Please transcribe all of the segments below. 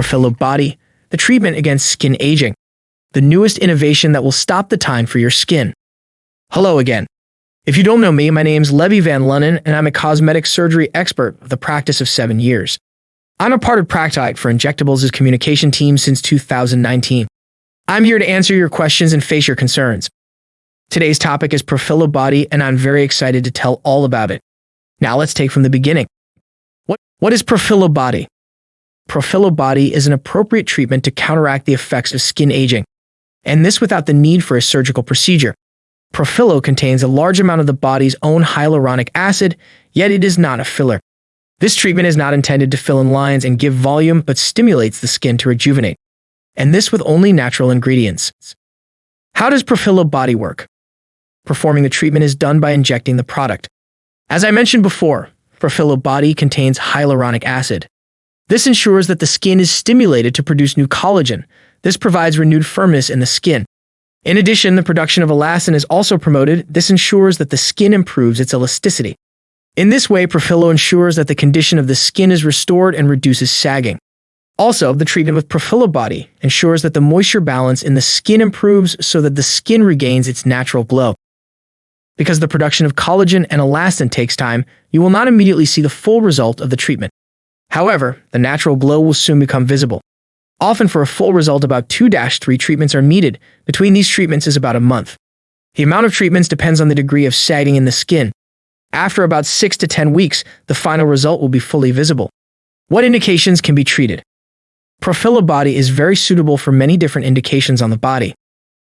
Profhilo Body, the treatment against skin aging, the newest innovation that will stop the time for your skin. Hello again. If you don't know me, my name's Levy Van Lunnen, and I'm a cosmetic surgery expert with a practice of seven years. I'm a part of Practite for Injectables' communication team since 2019. I'm here to answer your questions and face your concerns. Today's topic is Profhilo Body, and I'm very excited to tell all about it. Now let's take from the beginning. What, what is Profhilo Body? Profhilo Body is an appropriate treatment to counteract the effects of skin aging, and this without the need for a surgical procedure. Profhilo contains a large amount of the body's own hyaluronic acid, yet it is not a filler. This treatment is not intended to fill in lines and give volume, but stimulates the skin to rejuvenate. And this with only natural ingredients. How does Profhilo Body work? Performing the treatment is done by injecting the product. As I mentioned before, Profhilo Body contains hyaluronic acid. This ensures that the skin is stimulated to produce new collagen. This provides renewed firmness in the skin, in addition, the production of elastin is also promoted. This ensures that the skin improves its elasticity. In this way, Profhilo ensures that the condition of the skin is restored and reduces sagging. Also, the treatment with Profhilo Body ensures that the moisture balance in the skin improves so that the skin regains its natural glow. Because the production of collagen and elastin takes time, you will not immediately see the full result of the treatment. However, the natural glow will soon become visible. Often for a full result, about 2-3 treatments are needed. Between these treatments is about a month. The amount of treatments depends on the degree of sagging in the skin. After about 6 to 10 weeks, the final result will be fully visible. What indications can be treated? Profhilo body is very suitable for many different indications on the body.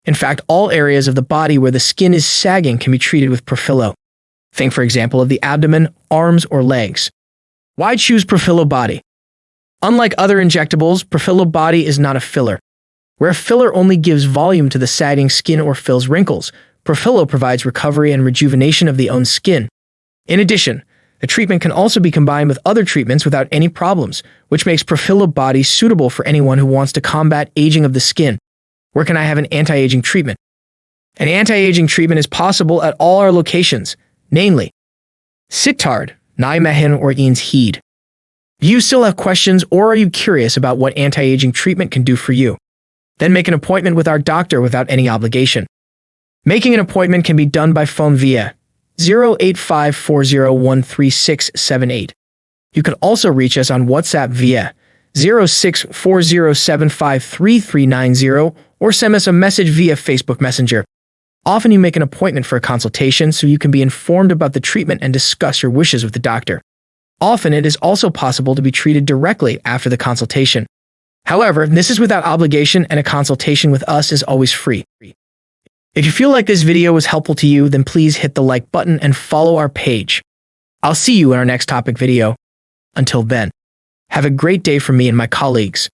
In fact, all areas of the body where the skin is sagging can be treated with Profhilo. Think, for example, of the abdomen, arms, or legs. Why choose Profhilo body? Unlike other injectables, Profhilo Body is not a filler. Where a filler only gives volume to the sagging skin or fills wrinkles, Profhilo provides recovery and rejuvenation of the own skin. In addition, the treatment can also be combined with other treatments without any problems, which makes Profhilo Body suitable for anyone who wants to combat aging of the skin. Where can I have an anti-aging treatment? An anti-aging treatment is possible at all our locations, namely Sittard, Nijmegen, or Enschede. Do you still have questions or are you curious about what anti-aging treatment can do for you? Then make an appointment with our doctor without any obligation. Making an appointment can be done by phone via 08540136678. You can also reach us on WhatsApp via 0640753390 or send us a message via Facebook Messenger. Often you make an appointment for a consultation so you can be informed about the treatment and discuss your wishes with the doctor. Often it is also possible to be treated directly after the consultation. However, this is without obligation and a consultation with us is always free. If you feel like this video was helpful to you, then please hit the like button and follow our page. I'll see you in our next topic video. Until then, have a great day from me and my colleagues.